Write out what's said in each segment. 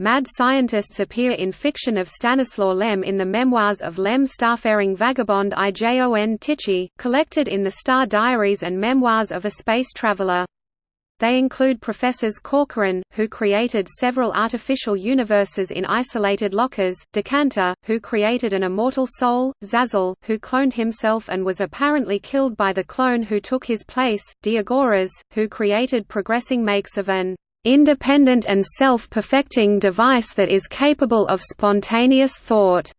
Mad scientists appear in fiction of Stanislaw Lem in the memoirs of Lem starfaring vagabond Ijon Tichy, collected in the Star Diaries and Memoirs of a Space Traveler. They include Professors Corcoran, who created several artificial universes in isolated lockers, Decantor, who created an immortal soul, Zazul, who cloned himself and was apparently killed by the clone who took his place, Diagoras, who created progressing makes of an independent and self-perfecting device that is capable of spontaneous thought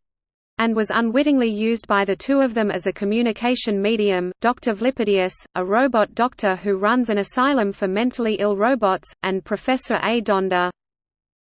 and was unwittingly used by the two of them as a communication medium, Dr. Vliperdius, a robot doctor who runs an asylum for mentally ill robots, and Professor A. Donda.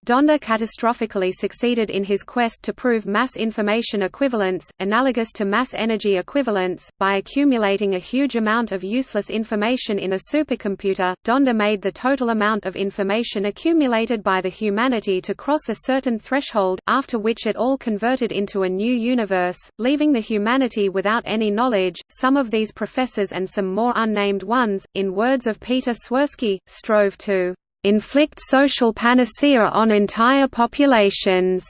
Donda catastrophically succeeded in his quest to prove mass information equivalence, analogous to mass energy equivalence, by accumulating a huge amount of useless information in a supercomputer. Donda made the total amount of information accumulated by the humanity to cross a certain threshold, after which it all converted into a new universe, leaving the humanity without any knowledge. Some of these professors and some more unnamed ones, in words of Peter Swirski, strove to inflict social panacea on entire populations.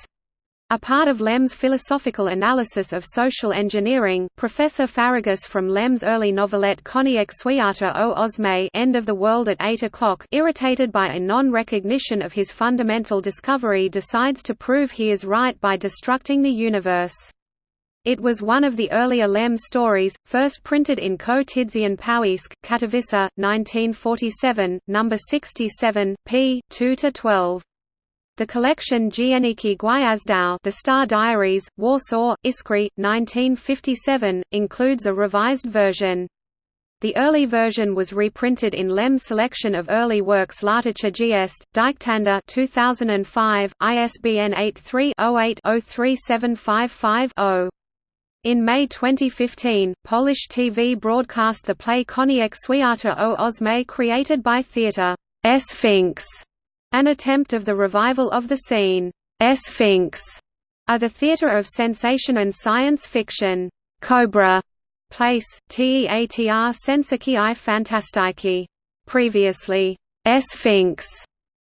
A part of Lem's philosophical analysis of social engineering, Professor Farragus from Lem's early novelette Koniec Świata o ósmej End of the World at 8 o'clock irritated by a non-recognition of his fundamental discovery decides to prove he is right by destructing the universe. It was one of the earlier Lem stories, first printed in Co Tydzień Powieść, Katowice, 1947, No. 67, p. 2–12. The collection Dzienniki gwiazdowe The Star Diaries, Warsaw, Iskry, 1957, includes a revised version. The early version was reprinted in Lem's selection of early works Lartacha Giest, Dyktanda 2005, ISBN 83 08 037550. In May 2015, Polish TV broadcast the play Koniec Świata o ósmej created by Theatre Sphinx, an attempt of the revival of the scene Sphinx, a the theatre of sensation and science fiction. Cobra Place, Teatr Sensacji i Fantastyki. Previously, Sphinx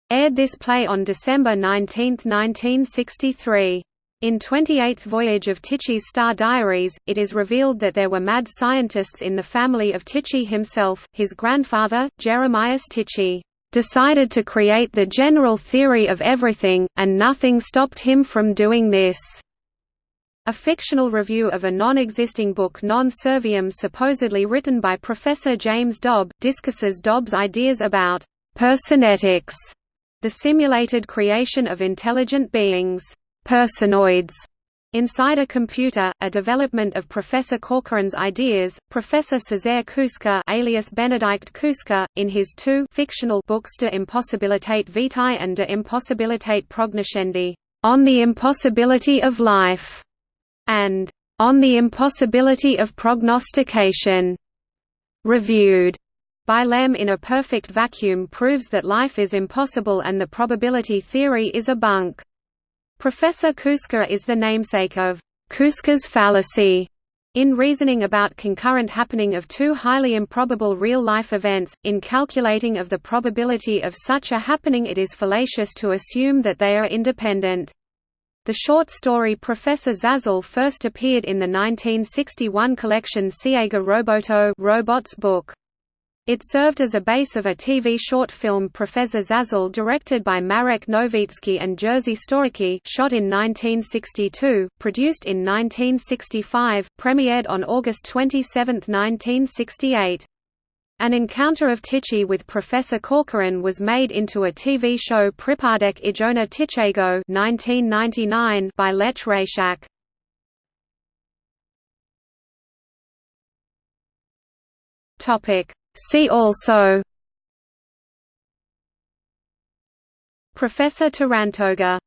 aired this play on December 19, 1963. In 28th Voyage of Tichy's Star Diaries, it is revealed that there were mad scientists in the family of Tichy himself. His grandfather, Jeremias Tichy, decided to create the general theory of everything, and nothing stopped him from doing this. A fictional review of a non-existing book Non Serviam supposedly written by Professor James Dobb, discusses Dobb's ideas about «personetics», the simulated creation of intelligent beings personoids Inside a Computer, a development of Professor Corcoran's ideas, Professor Césaire Kuska, alias Benedict Kouska, in his two fictional books De Impossibilitate Vitae and De Impossibilitate Prognoscendi, On the Impossibility of Life, and On the Impossibility of Prognostication, reviewed by Lem in a perfect vacuum proves that life is impossible and the probability theory is a bunk. Professor Kuska is the namesake of Kuska's fallacy in reasoning about concurrent happening of two highly improbable real-life events, in calculating of the probability of such a happening it is fallacious to assume that they are independent. The short story Professor Zazul first appeared in the 1961 collection Księga robotów Robots book. It served as a base of a TV short film Professor Zazul directed by Marek Nowicki and Jerzy Stawicki shot in 1962, produced in 1965, premiered on August 27, 1968. An encounter of Tichy with Professor Corcoran was made into a TV show Przypadek Ijona Tichego 1999 by Lech Raczak. Topic See also Professor Tarantoga